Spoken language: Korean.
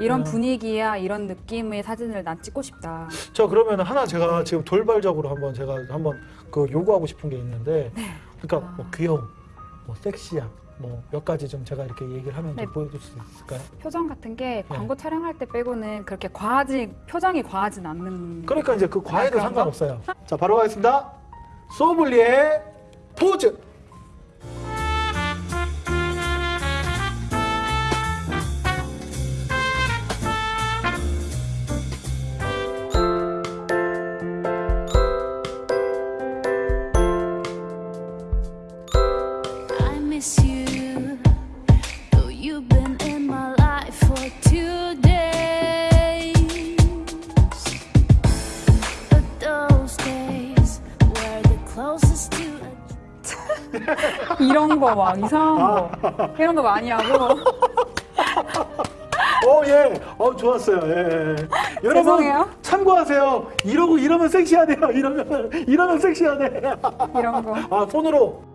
이런 분위기야 이런 느낌의 사진을 난 찍고 싶다. 자 그러면 하나 제가 지금 돌발적으로 한번 제가 한번 그 요구하고 싶은 게 있는데 그러니까 뭐 귀여움, 뭐 섹시함, 뭐몇 가지 좀 제가 이렇게 얘기를 하면 네. 좀 보여줄 수 있을까요? 표정 같은 게 네. 광고 촬영할 때 빼고는 그렇게 과하지 표정이 과하진 않는. 그러니까 이제 그 거? 상관없어요. 자 바로 가겠습니다. 소믈리에 포즈. Miss you, though you've been in my life for two days. But those days were the closest to a 이런 거 막 이상한 거 이런 거 많이 하고 어 예, 어 좋았어요. 예. 예. 여러분 죄송해요. 참고하세요. 이러고 이러면 섹시하대요. 이러면 이러면 섹시하대. 이런 거. 아 손으로